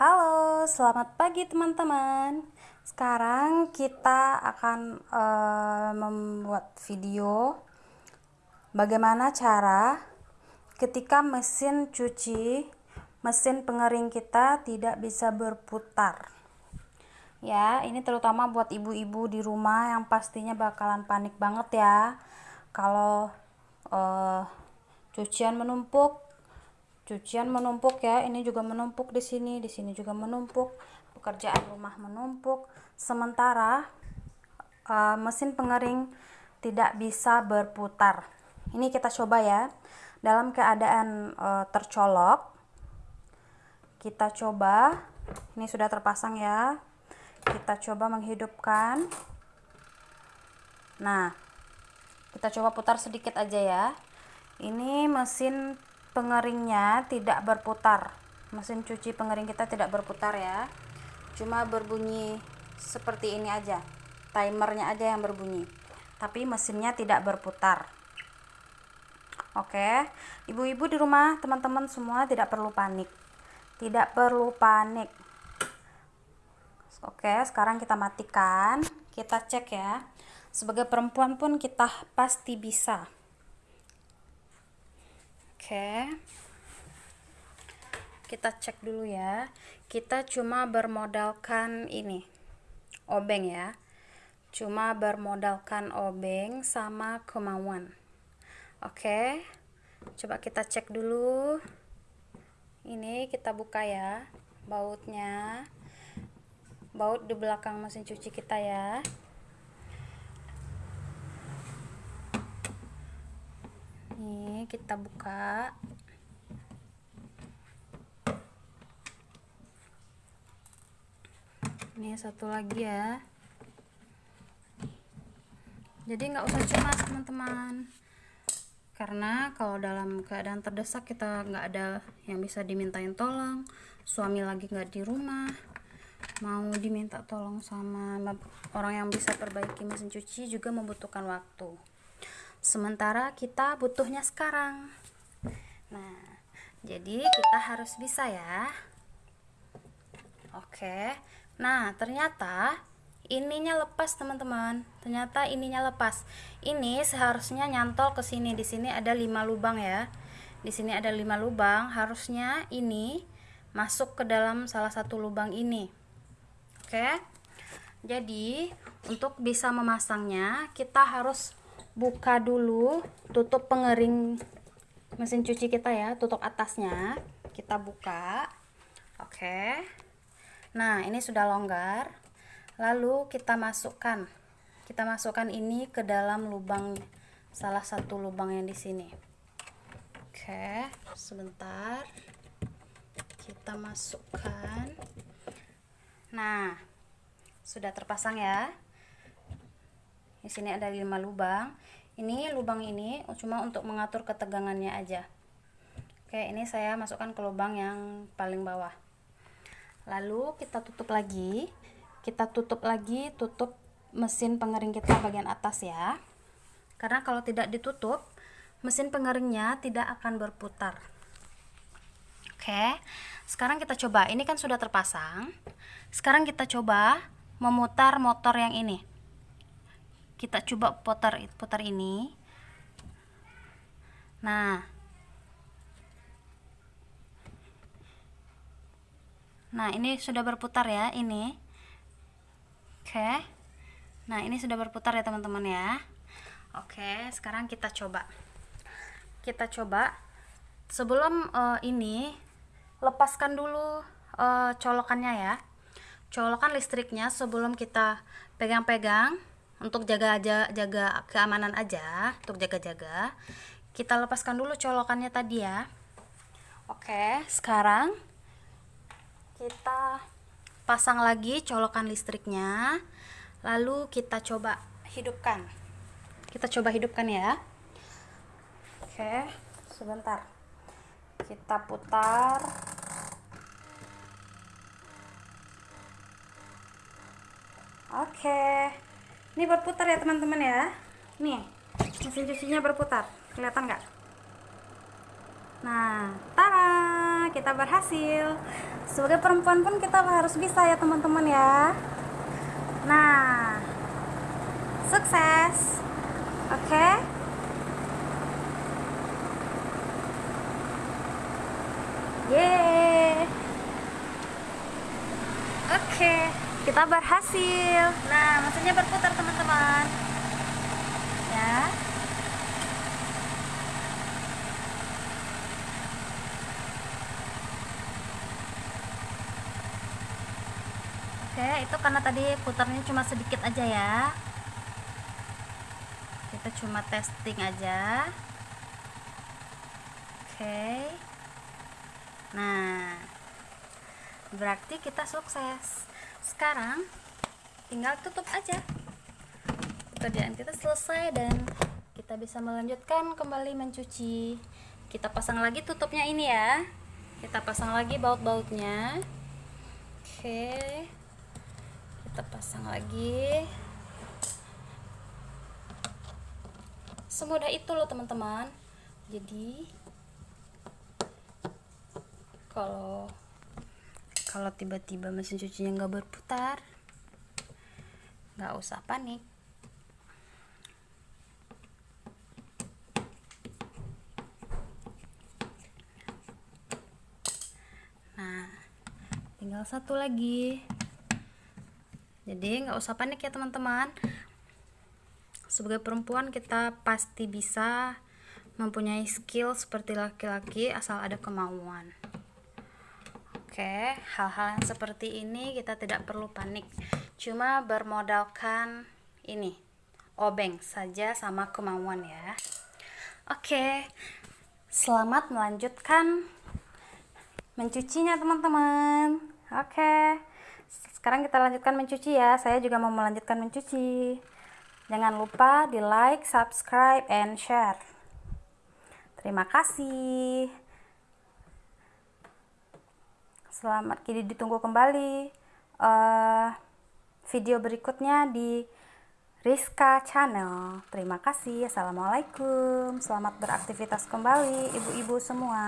Halo, selamat pagi teman-teman. Sekarang kita akan uh, membuat video bagaimana cara ketika mesin cuci, mesin pengering kita tidak bisa berputar. Ya, ini terutama buat ibu-ibu di rumah yang pastinya bakalan panik banget ya kalau uh, cucian menumpuk cucian menumpuk ya ini juga menumpuk di sini di sini juga menumpuk pekerjaan rumah menumpuk. Sementara uh, mesin pengering tidak bisa berputar. Ini kita coba ya. Dalam keadaan uh, tercolok kita coba. Ini sudah terpasang ya. Kita coba menghidupkan. Nah kita coba putar sedikit aja ya. Ini mesin pengeringnya tidak berputar. Mesin cuci pengering kita tidak berputar ya. Cuma berbunyi seperti ini aja. Timernya aja yang berbunyi. Tapi mesinnya tidak berputar. Oke. Ibu-ibu di rumah teman-teman semua tidak perlu panik. Tidak perlu panik. Oke sekarang kita matikan. Kita cek ya. Sebagai perempuan pun kita pasti bisa Oke. Kita cek dulu ya. Kita cuma bermodalkan ini. Obeng ya. Cuma bermodalkan obeng sama kemauan. Oke. Coba kita cek dulu. Ini kita buka ya bautnya. Baut di belakang mesin cuci kita ya. ini kita buka. Ini satu lagi ya. Jadi nggak usah cemas teman-teman. Karena kalau dalam keadaan terdesak kita nggak ada yang bisa dimintain tolong. Suami lagi nggak di rumah mau diminta tolong sama orang yang bisa perbaiki mesin cuci juga membutuhkan waktu sementara kita butuhnya sekarang. Nah jadi kita harus bisa ya. Oke. Nah ternyata ininya lepas teman-teman. Ternyata ininya lepas. Ini seharusnya nyantol ke sini. Di sini ada lima lubang ya. Di sini ada lima lubang. Harusnya ini masuk ke dalam salah satu lubang ini. Oke. Jadi untuk bisa memasangnya kita harus buka dulu tutup pengering mesin cuci kita ya tutup atasnya kita buka. Oke. Nah ini sudah longgar. Lalu kita masukkan kita masukkan ini ke dalam lubang salah satu lubang yang di sini. Oke sebentar. Kita masukkan. Nah sudah terpasang ya di sini ada lima lubang. Ini lubang ini cuma untuk mengatur ketegangannya aja. Oke ini saya masukkan ke lubang yang paling bawah. Lalu kita tutup lagi. Kita tutup lagi tutup mesin pengering kita bagian atas ya. Karena kalau tidak ditutup mesin pengeringnya tidak akan berputar. Oke sekarang kita coba. Ini kan sudah terpasang. Sekarang kita coba memutar motor yang ini kita coba putar putar ini. Nah. Nah ini sudah berputar ya ini. Oke. Nah ini sudah berputar ya teman-teman ya. Oke sekarang kita coba. Kita coba. Sebelum uh, ini lepaskan dulu uh, colokannya ya. Colokan listriknya sebelum kita pegang-pegang untuk jaga aja jaga keamanan aja untuk jaga-jaga kita lepaskan dulu colokannya tadi ya. Oke sekarang kita pasang lagi colokan listriknya. Lalu kita coba hidupkan. Kita coba hidupkan ya. Oke sebentar. Kita putar. Oke ini berputar ya teman-teman ya. Nih mesin cucinya berputar. Kelihatan nggak? Nah tara kita berhasil. Sebagai perempuan pun kita harus bisa ya teman-teman ya. Nah sukses. Oke? Okay? Yeay. Oke, kita berhasil. Nah, mesinnya berputar teman-teman. Ya. Oke, itu karena tadi putarnya cuma sedikit aja ya. Kita cuma testing aja. Oke. Nah, berarti kita sukses. Sekarang tinggal tutup aja. Pekerjaan kita selesai dan kita bisa melanjutkan kembali mencuci. Kita pasang lagi tutupnya ini ya. Kita pasang lagi baut-bautnya. Oke. Kita pasang lagi. Semudah itu loh teman-teman. Jadi kalau kalau tiba-tiba mesin cucinya nggak berputar nggak usah panik. Nah tinggal satu lagi. Jadi nggak usah panik ya teman-teman. Sebagai perempuan kita pasti bisa mempunyai skill seperti laki-laki asal ada kemauan Oke, hal-hal yang seperti ini kita tidak perlu panik. Cuma bermodalkan ini, obeng saja sama kemauan ya. Oke, selamat melanjutkan mencucinya teman-teman. Oke, sekarang kita lanjutkan mencuci ya. Saya juga mau melanjutkan mencuci. Jangan lupa di like, subscribe, and share. Terima kasih. Selamat kini ditunggu kembali uh, video berikutnya di Rizka Channel. Terima kasih. Assalamualaikum. Selamat beraktivitas kembali ibu-ibu semua.